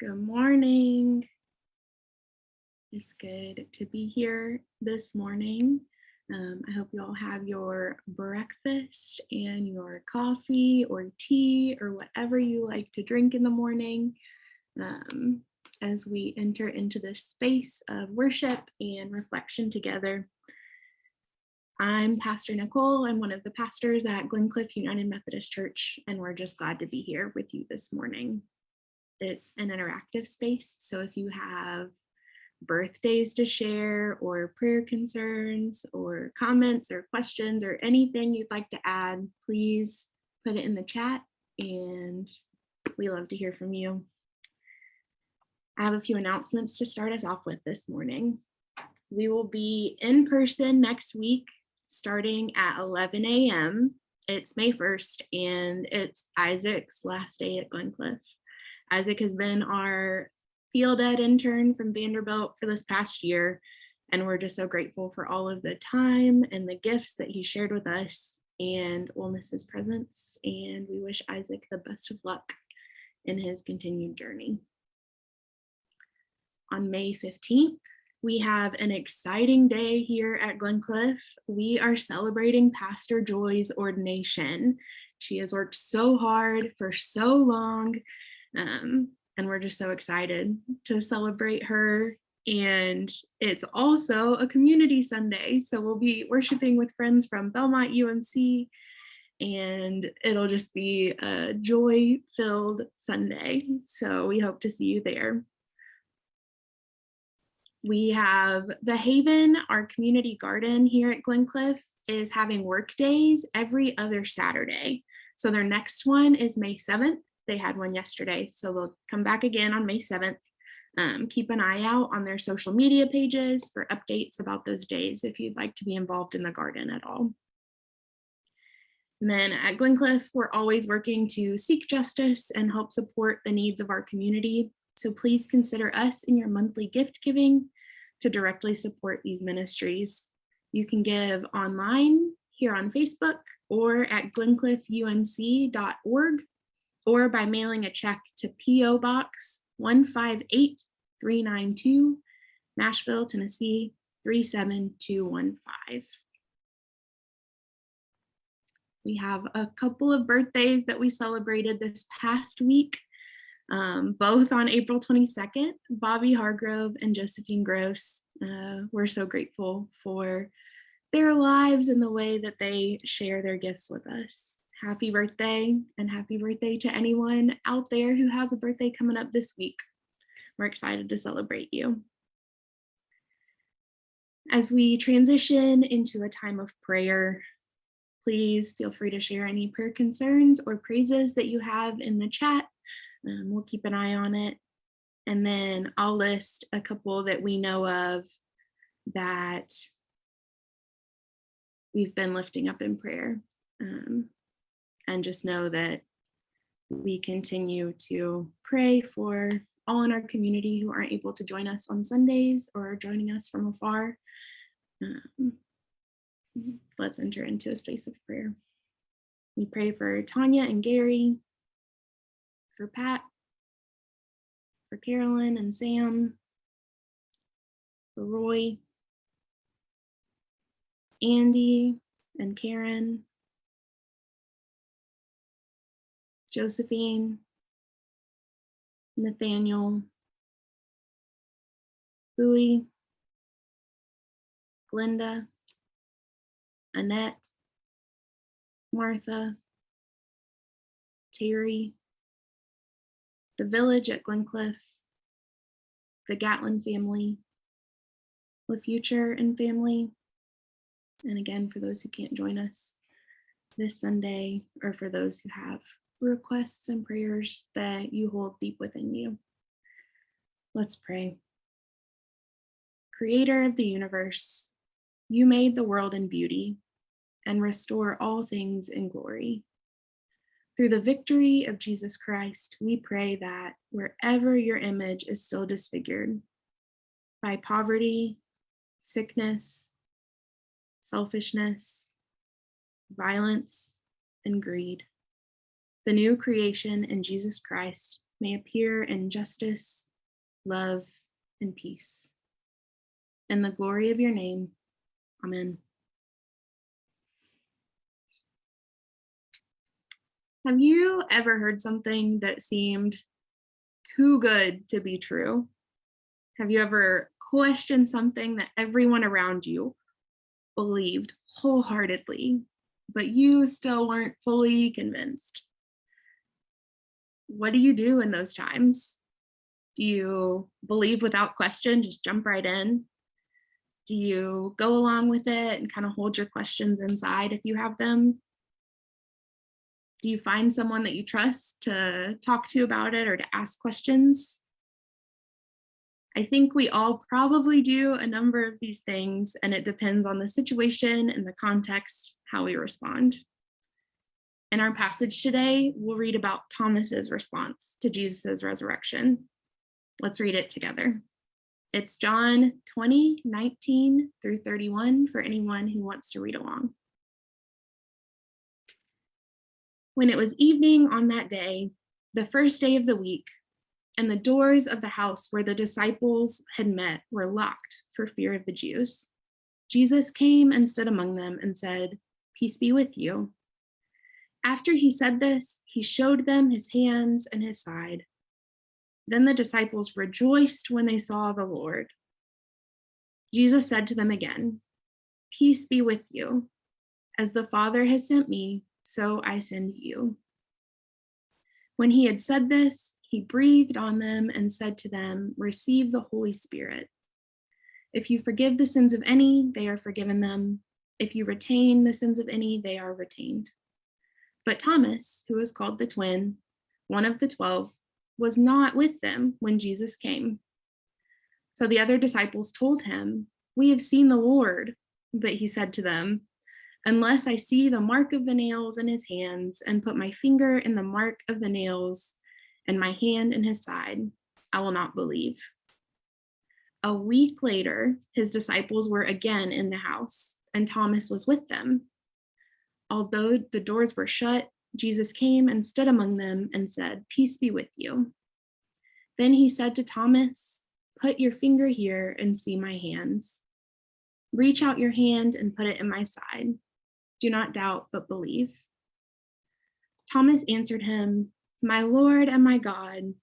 Good morning. It's good to be here this morning. Um, I hope you all have your breakfast and your coffee or tea or whatever you like to drink in the morning um, as we enter into this space of worship and reflection together. I'm Pastor Nicole. I'm one of the pastors at Glencliff United Methodist Church, and we're just glad to be here with you this morning. It's an interactive space, so if you have birthdays to share or prayer concerns or comments or questions or anything you'd like to add, please put it in the chat and we love to hear from you. I have a few announcements to start us off with this morning. We will be in person next week starting at 11 a.m. It's May 1st and it's Isaac's last day at Glencliff. Isaac has been our field ed intern from Vanderbilt for this past year. And we're just so grateful for all of the time and the gifts that he shared with us and we'll miss his presence. And we wish Isaac the best of luck in his continued journey. On May 15th, we have an exciting day here at Glencliff. We are celebrating Pastor Joy's ordination. She has worked so hard for so long, um, and we're just so excited to celebrate her. And it's also a community Sunday, so we'll be worshiping with friends from Belmont UMC, and it'll just be a joy-filled Sunday. So we hope to see you there. We have the Haven, our community garden here at Glencliff is having work days every other Saturday. So their next one is May 7th. They had one yesterday, so they'll come back again on May 7th. Um, keep an eye out on their social media pages for updates about those days if you'd like to be involved in the garden at all. And then at Glencliff, we're always working to seek justice and help support the needs of our community. So please consider us in your monthly gift giving to directly support these ministries. You can give online here on Facebook or at glencliffumc.org or by mailing a check to P.O. Box 158392, Nashville, Tennessee 37215. We have a couple of birthdays that we celebrated this past week um, both on April 22nd, Bobby Hargrove and Josephine Gross. Uh, we're so grateful for their lives and the way that they share their gifts with us. Happy birthday and happy birthday to anyone out there who has a birthday coming up this week. We're excited to celebrate you. As we transition into a time of prayer, please feel free to share any prayer concerns or praises that you have in the chat um, we'll keep an eye on it. And then I'll list a couple that we know of that we've been lifting up in prayer. Um, and just know that we continue to pray for all in our community who aren't able to join us on Sundays or are joining us from afar. Um, let's enter into a space of prayer. We pray for Tanya and Gary, for Pat, for Carolyn and Sam, for Roy, Andy and Karen, Josephine, Nathaniel, Bowie, Glenda, Annette, Martha, Terry, the village at Glencliff, the Gatlin family, the future and family, and again, for those who can't join us this Sunday, or for those who have requests and prayers that you hold deep within you. Let's pray. Creator of the universe, you made the world in beauty and restore all things in glory. Through the victory of Jesus Christ, we pray that wherever your image is still disfigured by poverty, sickness, selfishness, violence, and greed, the new creation in Jesus Christ may appear in justice, love, and peace. In the glory of your name, amen. Have you ever heard something that seemed too good to be true? Have you ever questioned something that everyone around you believed wholeheartedly, but you still weren't fully convinced? What do you do in those times? Do you believe without question, just jump right in? Do you go along with it and kind of hold your questions inside if you have them? Do you find someone that you trust to talk to about it or to ask questions? I think we all probably do a number of these things and it depends on the situation and the context, how we respond. In our passage today, we'll read about Thomas's response to Jesus's resurrection. Let's read it together. It's John 20, 19 through 31 for anyone who wants to read along. When it was evening on that day, the first day of the week, and the doors of the house where the disciples had met were locked for fear of the Jews. Jesus came and stood among them and said, Peace be with you. After he said this, he showed them his hands and his side. Then the disciples rejoiced when they saw the Lord. Jesus said to them again, Peace be with you. As the Father has sent me, so I send you. When he had said this, he breathed on them and said to them, Receive the Holy Spirit. If you forgive the sins of any, they are forgiven them. If you retain the sins of any, they are retained. But Thomas, who was called the twin, one of the 12, was not with them when Jesus came. So the other disciples told him, We have seen the Lord. But he said to them, Unless I see the mark of the nails in his hands and put my finger in the mark of the nails and my hand in his side, I will not believe. A week later, his disciples were again in the house, and Thomas was with them. Although the doors were shut, Jesus came and stood among them and said, Peace be with you. Then he said to Thomas, Put your finger here and see my hands. Reach out your hand and put it in my side. Do not doubt, but believe. Thomas answered him, My Lord and my God.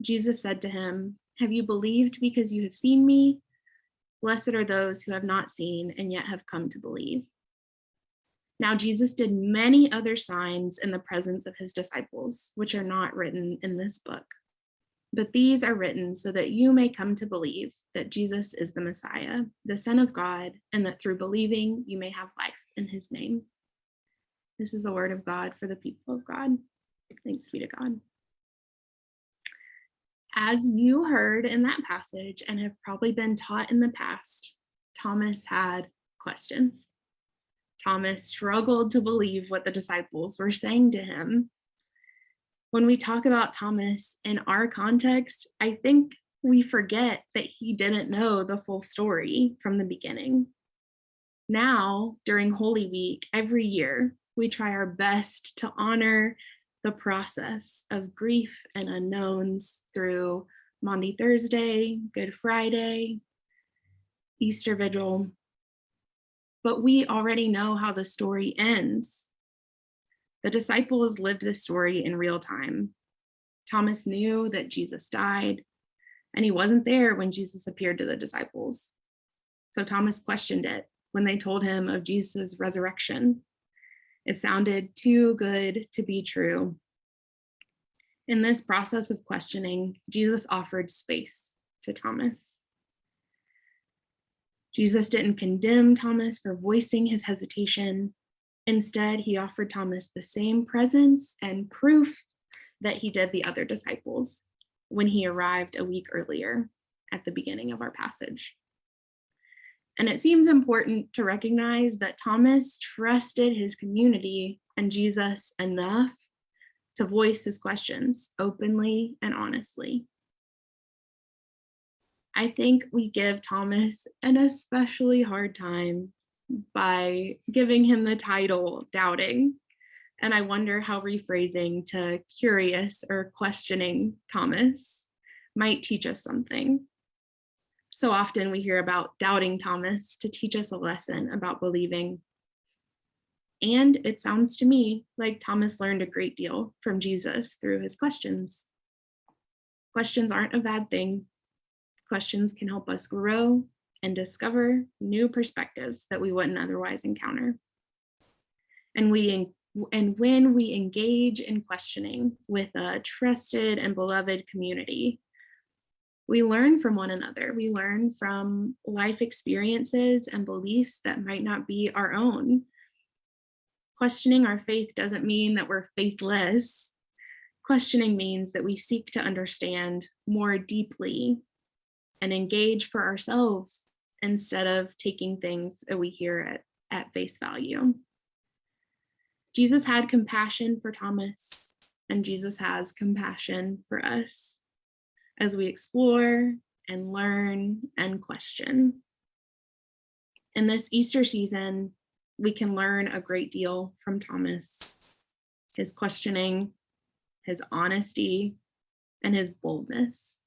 Jesus said to him, Have you believed because you have seen me? Blessed are those who have not seen and yet have come to believe. Now Jesus did many other signs in the presence of his disciples, which are not written in this book. But these are written so that you may come to believe that Jesus is the Messiah, the Son of God, and that through believing you may have life in his name. This is the word of God for the people of God. Thanks be to God. As you heard in that passage and have probably been taught in the past, Thomas had questions. Thomas struggled to believe what the disciples were saying to him. When we talk about Thomas in our context, I think we forget that he didn't know the full story from the beginning. Now, during Holy Week, every year, we try our best to honor the process of grief and unknowns through Maundy Thursday, Good Friday, Easter Vigil, but we already know how the story ends. The disciples lived this story in real time. Thomas knew that Jesus died, and he wasn't there when Jesus appeared to the disciples. So Thomas questioned it when they told him of Jesus' resurrection. It sounded too good to be true. In this process of questioning, Jesus offered space to Thomas. Jesus didn't condemn Thomas for voicing his hesitation. Instead, he offered Thomas the same presence and proof that he did the other disciples when he arrived a week earlier at the beginning of our passage. And it seems important to recognize that Thomas trusted his community and Jesus enough to voice his questions openly and honestly. I think we give Thomas an especially hard time by giving him the title doubting And I wonder how rephrasing to curious or questioning Thomas might teach us something. So often we hear about doubting Thomas to teach us a lesson about believing. And it sounds to me like Thomas learned a great deal from Jesus through his questions. Questions aren't a bad thing. Questions can help us grow and discover new perspectives that we wouldn't otherwise encounter. And we and when we engage in questioning with a trusted and beloved community, we learn from one another. We learn from life experiences and beliefs that might not be our own. Questioning our faith doesn't mean that we're faithless. Questioning means that we seek to understand more deeply and engage for ourselves instead of taking things that we hear at, at face value. Jesus had compassion for Thomas, and Jesus has compassion for us as we explore and learn and question. In this Easter season, we can learn a great deal from Thomas, his questioning, his honesty, and his boldness.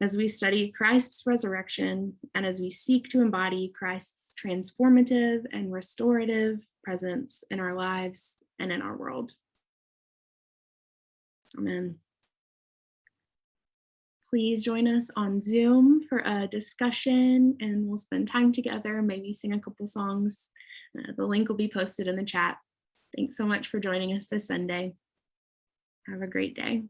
As we study Christ's resurrection and as we seek to embody Christ's transformative and restorative presence in our lives and in our world. Amen. Please join us on Zoom for a discussion and we'll spend time together, maybe sing a couple songs. Uh, the link will be posted in the chat. Thanks so much for joining us this Sunday. Have a great day.